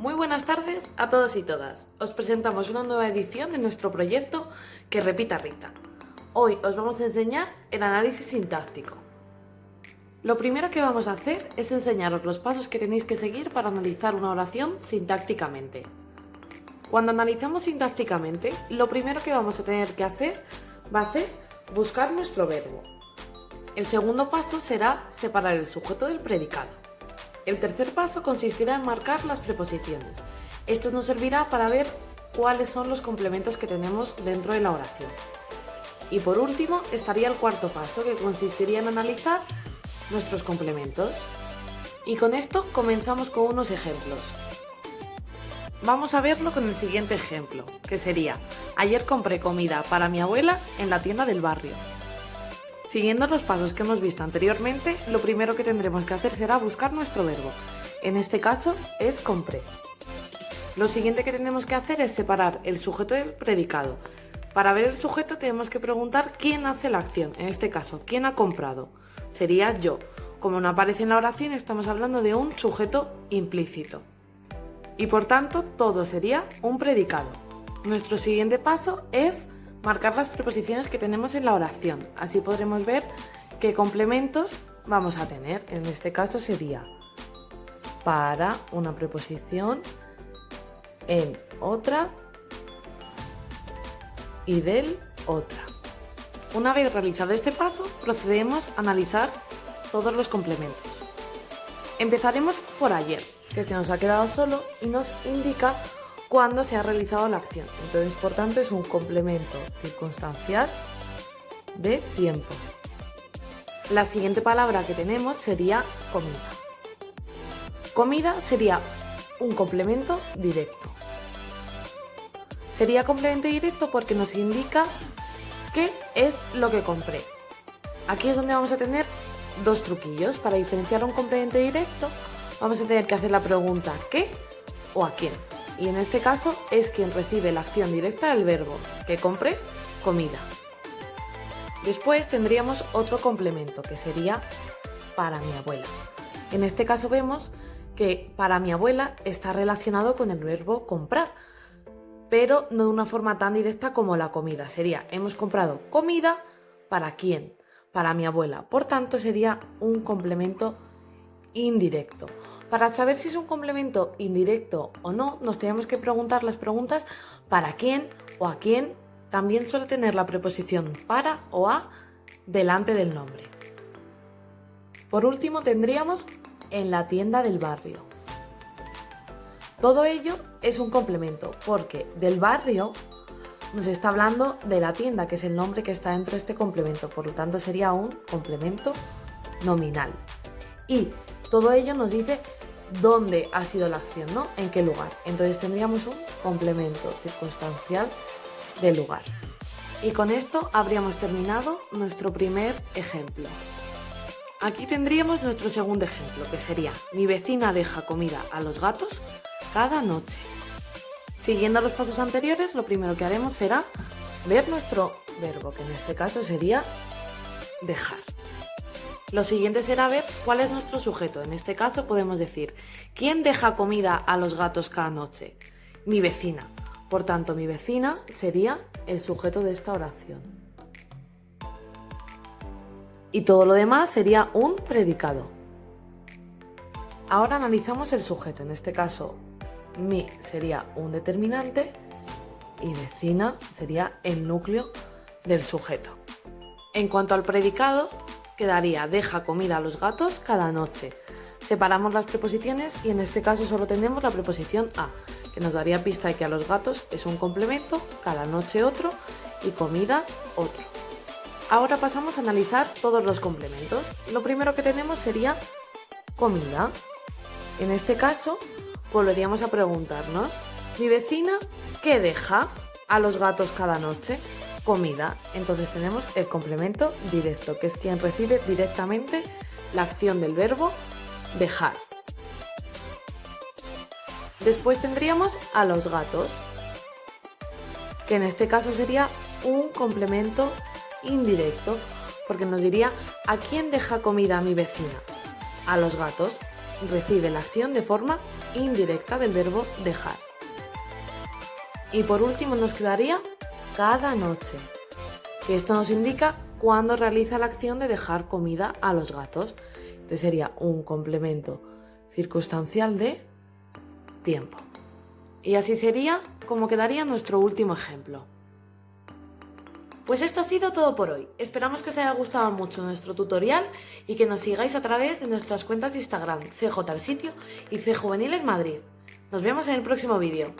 Muy buenas tardes a todos y todas. Os presentamos una nueva edición de nuestro proyecto Que repita Rita. Hoy os vamos a enseñar el análisis sintáctico. Lo primero que vamos a hacer es enseñaros los pasos que tenéis que seguir para analizar una oración sintácticamente. Cuando analizamos sintácticamente, lo primero que vamos a tener que hacer va a ser buscar nuestro verbo. El segundo paso será separar el sujeto del predicado. El tercer paso consistirá en marcar las preposiciones. Esto nos servirá para ver cuáles son los complementos que tenemos dentro de la oración. Y por último estaría el cuarto paso que consistiría en analizar nuestros complementos. Y con esto comenzamos con unos ejemplos. Vamos a verlo con el siguiente ejemplo, que sería Ayer compré comida para mi abuela en la tienda del barrio. Siguiendo los pasos que hemos visto anteriormente, lo primero que tendremos que hacer será buscar nuestro verbo. En este caso es compré. Lo siguiente que tenemos que hacer es separar el sujeto del predicado. Para ver el sujeto tenemos que preguntar quién hace la acción, en este caso, quién ha comprado. Sería yo. Como no aparece en la oración, estamos hablando de un sujeto implícito. Y por tanto, todo sería un predicado. Nuestro siguiente paso es marcar las preposiciones que tenemos en la oración. Así podremos ver qué complementos vamos a tener. En este caso sería para una preposición, en otra y del otra. Una vez realizado este paso, procedemos a analizar todos los complementos. Empezaremos por ayer, que se nos ha quedado solo y nos indica cuando se ha realizado la acción. Entonces, por tanto, es un complemento circunstancial de tiempo. La siguiente palabra que tenemos sería comida. Comida sería un complemento directo. Sería complemento directo porque nos indica qué es lo que compré. Aquí es donde vamos a tener dos truquillos. Para diferenciar un complemento directo vamos a tener que hacer la pregunta ¿qué? o ¿a quién? Y en este caso es quien recibe la acción directa del verbo, que compre comida. Después tendríamos otro complemento que sería para mi abuela. En este caso vemos que para mi abuela está relacionado con el verbo comprar, pero no de una forma tan directa como la comida. Sería, hemos comprado comida para quién? Para mi abuela. Por tanto, sería un complemento indirecto. Para saber si es un complemento indirecto o no, nos tenemos que preguntar las preguntas para quién o a quién. También suele tener la preposición para o a delante del nombre. Por último tendríamos en la tienda del barrio. Todo ello es un complemento porque del barrio nos está hablando de la tienda, que es el nombre que está dentro de este complemento, por lo tanto sería un complemento nominal. Y todo ello nos dice dónde ha sido la acción, ¿no? En qué lugar. Entonces tendríamos un complemento circunstancial del lugar. Y con esto habríamos terminado nuestro primer ejemplo. Aquí tendríamos nuestro segundo ejemplo, que sería mi vecina deja comida a los gatos cada noche. Siguiendo los pasos anteriores, lo primero que haremos será ver nuestro verbo, que en este caso sería dejar. Lo siguiente será ver cuál es nuestro sujeto. En este caso podemos decir, ¿quién deja comida a los gatos cada noche? Mi vecina. Por tanto, mi vecina sería el sujeto de esta oración. Y todo lo demás sería un predicado. Ahora analizamos el sujeto. En este caso, mi sería un determinante y vecina sería el núcleo del sujeto. En cuanto al predicado, quedaría deja comida a los gatos cada noche. Separamos las preposiciones y en este caso solo tenemos la preposición a, que nos daría pista de que a los gatos es un complemento, cada noche otro y comida otro. Ahora pasamos a analizar todos los complementos. Lo primero que tenemos sería comida. En este caso volveríamos a preguntarnos, ¿mi vecina qué deja a los gatos cada noche? Comida. Entonces tenemos el complemento directo, que es quien recibe directamente la acción del verbo dejar. Después tendríamos a los gatos, que en este caso sería un complemento indirecto, porque nos diría ¿a quién deja comida a mi vecina? A los gatos. Recibe la acción de forma indirecta del verbo dejar. Y por último nos quedaría cada noche, esto nos indica cuándo realiza la acción de dejar comida a los gatos. Este sería un complemento circunstancial de tiempo. Y así sería como quedaría nuestro último ejemplo. Pues esto ha sido todo por hoy. Esperamos que os haya gustado mucho nuestro tutorial y que nos sigáis a través de nuestras cuentas de Instagram, CJ sitio y C Juveniles Madrid. Nos vemos en el próximo vídeo.